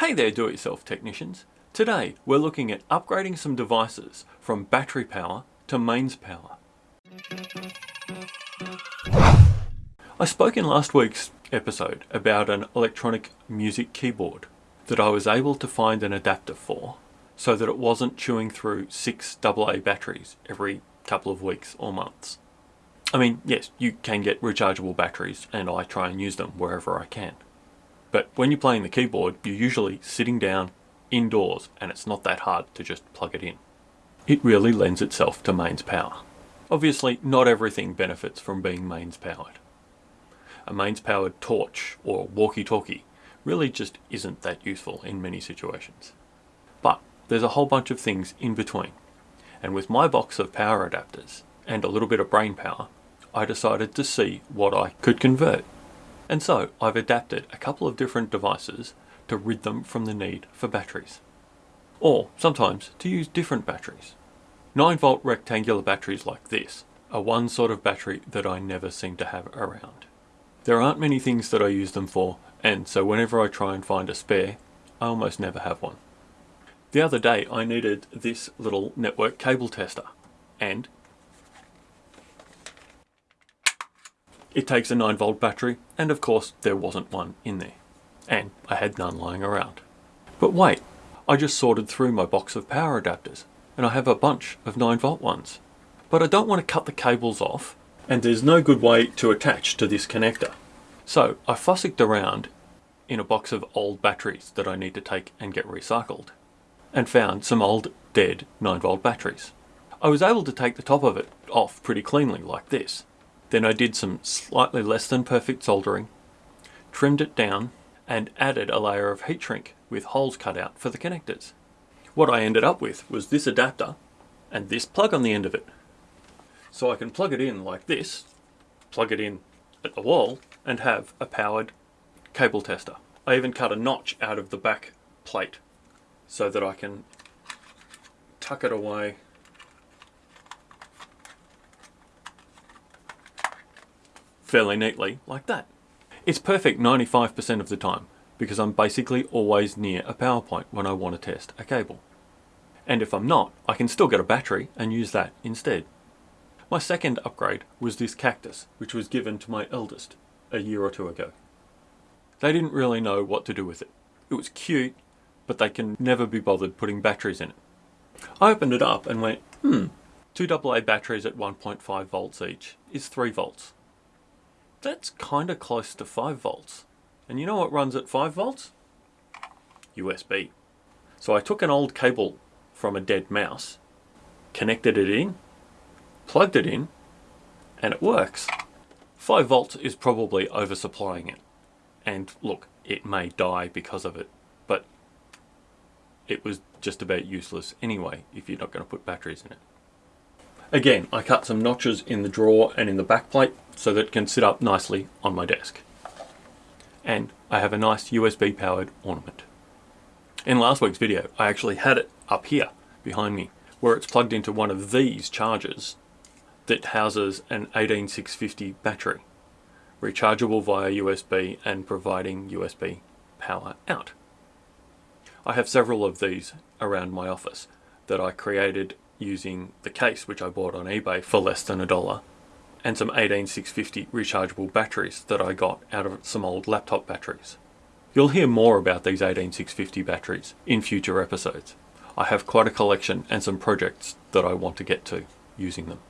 Hey there do-it-yourself technicians. Today we're looking at upgrading some devices from battery power to mains power. I spoke in last week's episode about an electronic music keyboard that I was able to find an adapter for so that it wasn't chewing through six AA batteries every couple of weeks or months. I mean, yes, you can get rechargeable batteries and I try and use them wherever I can. But when you're playing the keyboard, you're usually sitting down indoors and it's not that hard to just plug it in. It really lends itself to mains power. Obviously, not everything benefits from being mains powered. A mains powered torch or walkie-talkie really just isn't that useful in many situations. But there's a whole bunch of things in between. And with my box of power adapters and a little bit of brain power, I decided to see what I could convert and so I've adapted a couple of different devices to rid them from the need for batteries. Or sometimes to use different batteries. 9 volt rectangular batteries like this are one sort of battery that I never seem to have around. There aren't many things that I use them for and so whenever I try and find a spare, I almost never have one. The other day I needed this little network cable tester and It takes a 9 volt battery, and of course there wasn't one in there. And I had none lying around. But wait, I just sorted through my box of power adapters, and I have a bunch of 9 volt ones. But I don't want to cut the cables off, and there's no good way to attach to this connector. So I fossicked around in a box of old batteries that I need to take and get recycled, and found some old dead 9 volt batteries. I was able to take the top of it off pretty cleanly like this, then I did some slightly less than perfect soldering, trimmed it down, and added a layer of heat shrink with holes cut out for the connectors. What I ended up with was this adapter and this plug on the end of it. So I can plug it in like this, plug it in at the wall, and have a powered cable tester. I even cut a notch out of the back plate so that I can tuck it away fairly neatly like that. It's perfect 95% of the time because I'm basically always near a power point when I want to test a cable. And if I'm not, I can still get a battery and use that instead. My second upgrade was this cactus, which was given to my eldest a year or two ago. They didn't really know what to do with it. It was cute, but they can never be bothered putting batteries in it. I opened it up and went, hmm, two AA batteries at 1.5 volts each is 3 volts. That's kind of close to 5 volts. And you know what runs at 5 volts? USB. So I took an old cable from a dead mouse, connected it in, plugged it in, and it works. 5 volts is probably oversupplying it. And look, it may die because of it, but it was just about useless anyway if you're not going to put batteries in it. Again, I cut some notches in the drawer and in the back plate so that it can sit up nicely on my desk. And I have a nice USB powered ornament. In last week's video, I actually had it up here behind me where it's plugged into one of these chargers that houses an 18650 battery, rechargeable via USB and providing USB power out. I have several of these around my office that I created using the case which I bought on eBay for less than a dollar and some 18650 rechargeable batteries that I got out of some old laptop batteries. You'll hear more about these 18650 batteries in future episodes. I have quite a collection and some projects that I want to get to using them.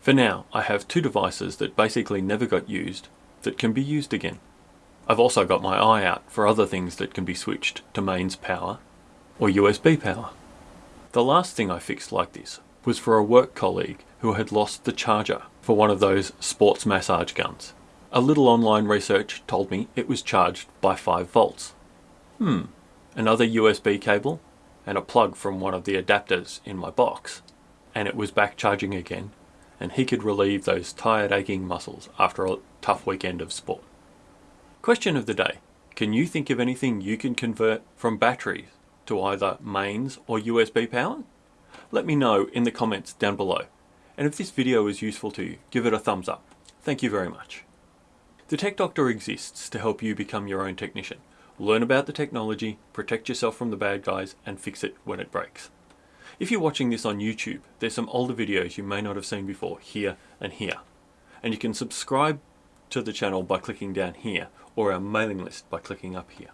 For now, I have two devices that basically never got used that can be used again. I've also got my eye out for other things that can be switched to mains power or USB power. The last thing I fixed like this was for a work colleague who had lost the charger for one of those sports massage guns. A little online research told me it was charged by 5 volts. Hmm, another USB cable and a plug from one of the adapters in my box and it was back charging again and he could relieve those tired aching muscles after a tough weekend of sport. Question of the day. Can you think of anything you can convert from batteries to either mains or USB power? Let me know in the comments down below. And if this video was useful to you, give it a thumbs up. Thank you very much. The Tech Doctor exists to help you become your own technician. Learn about the technology, protect yourself from the bad guys, and fix it when it breaks. If you're watching this on YouTube, there's some older videos you may not have seen before, here and here. And you can subscribe to the channel by clicking down here, or our mailing list by clicking up here.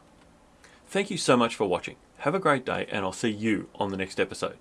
Thank you so much for watching. Have a great day, and I'll see you on the next episode.